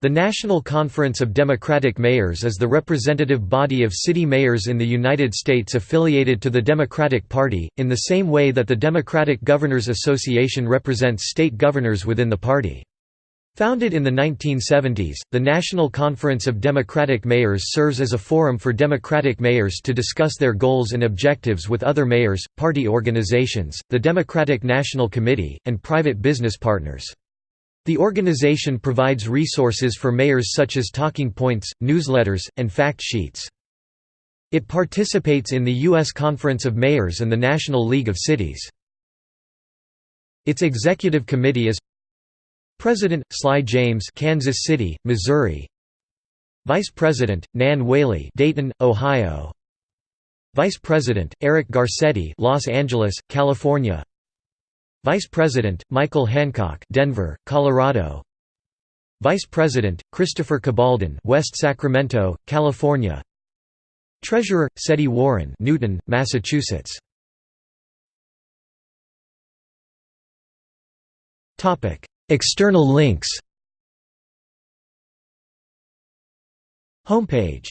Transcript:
The National Conference of Democratic Mayors is the representative body of city mayors in the United States affiliated to the Democratic Party, in the same way that the Democratic Governors Association represents state governors within the party. Founded in the 1970s, the National Conference of Democratic Mayors serves as a forum for Democratic mayors to discuss their goals and objectives with other mayors, party organizations, the Democratic National Committee, and private business partners. The organization provides resources for mayors such as talking points, newsletters, and fact sheets. It participates in the U.S. Conference of Mayors and the National League of Cities. Its executive committee is President Sly James, Kansas City, Missouri. Vice President Nan Whaley, Dayton, Ohio. Vice President Eric Garcetti, Los Angeles, California. Vice President, Michael Hancock Denver, Colorado. Vice President, Christopher Cabaldon West Sacramento, California. Treasurer, Setti Warren Newton, Massachusetts. External links. Homepage